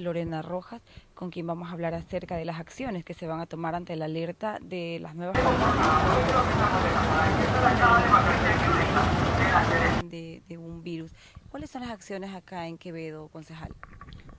Lorena Rojas, con quien vamos a hablar acerca de las acciones que se van a tomar ante la alerta de las nuevas de, de un virus. ¿Cuáles son las acciones acá en Quevedo, concejal?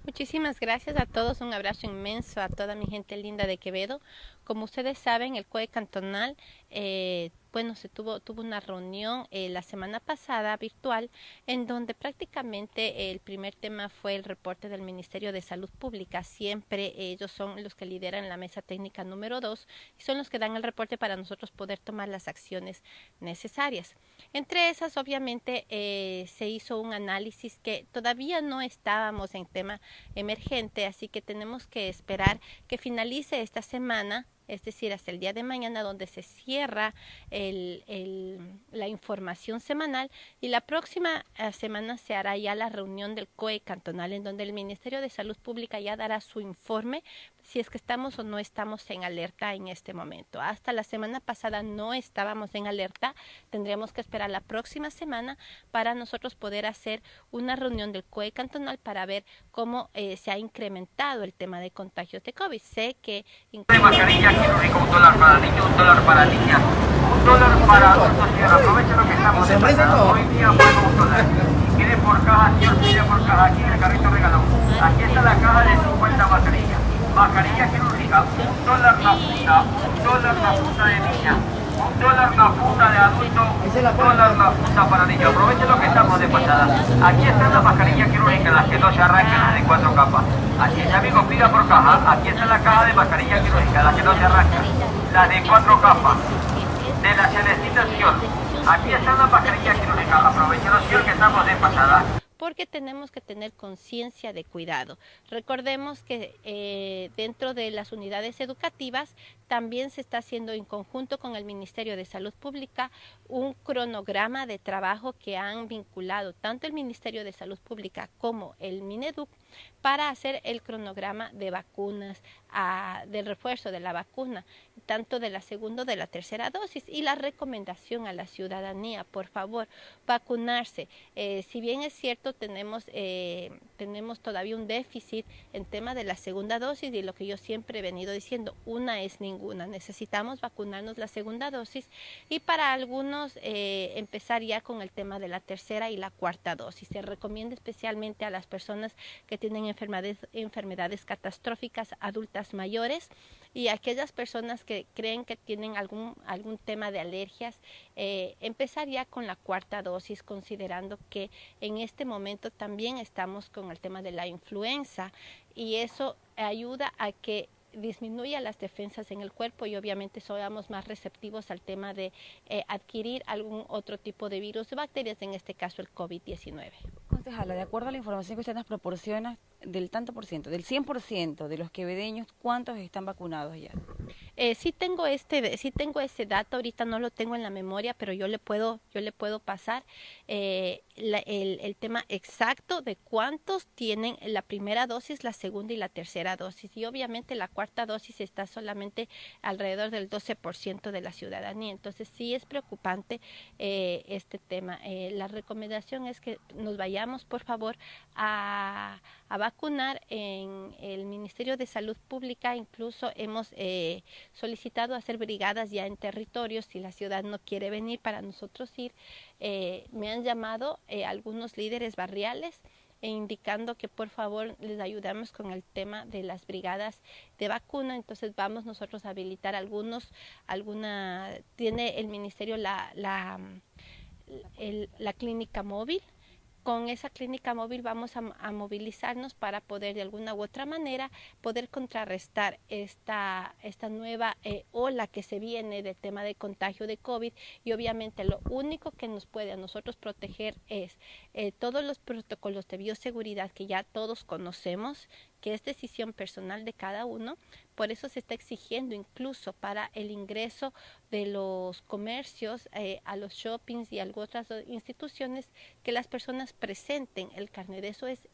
Muchísimas gracias a todos, un abrazo inmenso a toda mi gente linda de Quevedo. Como ustedes saben, el COE cantonal eh, bueno, se tuvo, tuvo una reunión eh, la semana pasada virtual en donde prácticamente el primer tema fue el reporte del Ministerio de Salud Pública. Siempre ellos son los que lideran la mesa técnica número dos y son los que dan el reporte para nosotros poder tomar las acciones necesarias. Entre esas, obviamente, eh, se hizo un análisis que todavía no estábamos en tema emergente, así que tenemos que esperar que finalice esta semana es decir, hasta el día de mañana donde se cierra la información semanal y la próxima eh, semana se hará ya la reunión del COE cantonal en donde el Ministerio de Salud Pública ya dará su informe si es que estamos o no estamos en alerta en este momento. Hasta la semana pasada no estábamos en alerta, tendríamos que esperar la próxima semana para nosotros poder hacer una reunión del COE cantonal para ver cómo eh, se ha incrementado el tema de contagios de COVID. Sé que... un dólar para niños, un dólar para niñas, un dólar para adultos, señor, aprovechen lo que estamos de pasada. Hoy día pago un dólar. Pide por caja, señor, pide por caja, aquí en el carrito regalón. Aquí está la caja de 50 mascarillas mascarilla quirúrgica, un dólar la funda, un dólar la funda de niña, un dólar la funda de adulto, un dólar la funda para niños. Estamos pasada. Aquí están las mascarillas quirúrgicas, las que no se arrancan, las de cuatro capas. Aquí está amigo, pida por caja. Aquí está la caja de mascarilla quirúrgica, las que no se arrancan, las de cuatro capas. De la Celestina Aquí están las mascarillas quirúrgicas. Aprovechen los que estamos de pasada porque tenemos que tener conciencia de cuidado. Recordemos que eh, dentro de las unidades educativas también se está haciendo en conjunto con el Ministerio de Salud Pública un cronograma de trabajo que han vinculado tanto el Ministerio de Salud Pública como el Mineduc para hacer el cronograma de vacunas, a, del refuerzo de la vacuna, tanto de la segunda o de la tercera dosis. Y la recomendación a la ciudadanía, por favor, vacunarse. Eh, si bien es cierto, tenemos, eh, tenemos todavía un déficit en tema de la segunda dosis y lo que yo siempre he venido diciendo, una es ninguna. Necesitamos vacunarnos la segunda dosis y para algunos eh, empezar ya con el tema de la tercera y la cuarta dosis. Se recomienda especialmente a las personas que tienen enfermedades, enfermedades catastróficas adultas mayores y aquellas personas que creen que tienen algún, algún tema de alergias, eh, empezar ya con la cuarta dosis, considerando que en este momento también estamos con el tema de la influenza y eso ayuda a que disminuya las defensas en el cuerpo y obviamente somos más receptivos al tema de eh, adquirir algún otro tipo de virus o bacterias, en este caso el COVID-19. Concejala, de acuerdo a la información que usted nos proporciona, del tanto por ciento, del 100% de los quevedeños, ¿cuántos están vacunados ya? Eh, sí tengo este, sí tengo ese dato, ahorita no lo tengo en la memoria, pero yo le puedo, yo le puedo pasar eh, el, el, tema exacto de cuántos tienen la primera dosis, la segunda y la tercera dosis. Y obviamente la cuarta dosis está solamente alrededor del 12% de la ciudadanía. Entonces sí es preocupante eh, este tema. Eh, la recomendación es que nos vayamos, por favor, a, a vacunar en el Ministerio de Salud Pública. Incluso hemos eh, solicitado hacer brigadas ya en territorios si la ciudad no quiere venir para nosotros ir. Eh, me han llamado eh, algunos líderes barriales e indicando que por favor les ayudamos con el tema de las brigadas de vacuna. Entonces vamos nosotros a habilitar algunos, alguna, tiene el ministerio la, la, la clínica móvil con esa clínica móvil vamos a, movilizarnos para poder de alguna u otra manera poder contrarrestar esta, esta nueva eh, ola que se viene del tema de contagio de COVID. Y obviamente lo único que nos puede a nosotros proteger es eh, todos los protocolos de bioseguridad que ya todos conocemos, que es decisión personal de cada uno, por eso se está exigiendo incluso para el ingreso de los comercios eh, a los shoppings y a otras instituciones que las personas presenten el carnet. Eso es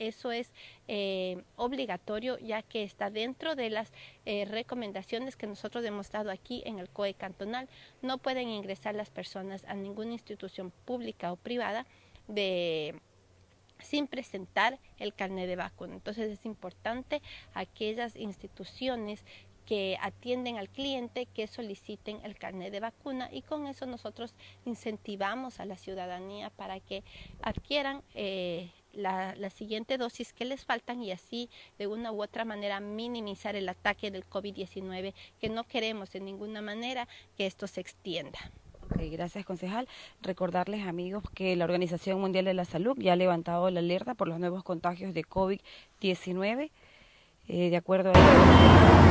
eso es eh, obligatorio ya que está dentro de las eh, recomendaciones que nosotros hemos dado aquí en el COE cantonal. No pueden ingresar las personas a ninguna institución pública o privada de sin presentar el carnet de vacuna. Entonces es importante aquellas instituciones que atienden al cliente que soliciten el carnet de vacuna y con eso nosotros incentivamos a la ciudadanía para que adquieran eh, la, la, siguiente dosis que les faltan y así de una u otra manera minimizar el ataque del COVID-19 que no queremos de ninguna manera que esto se extienda. Gracias, concejal. Recordarles, amigos, que la Organización Mundial de la Salud ya ha levantado la alerta por los nuevos contagios de COVID-19. Eh, de acuerdo a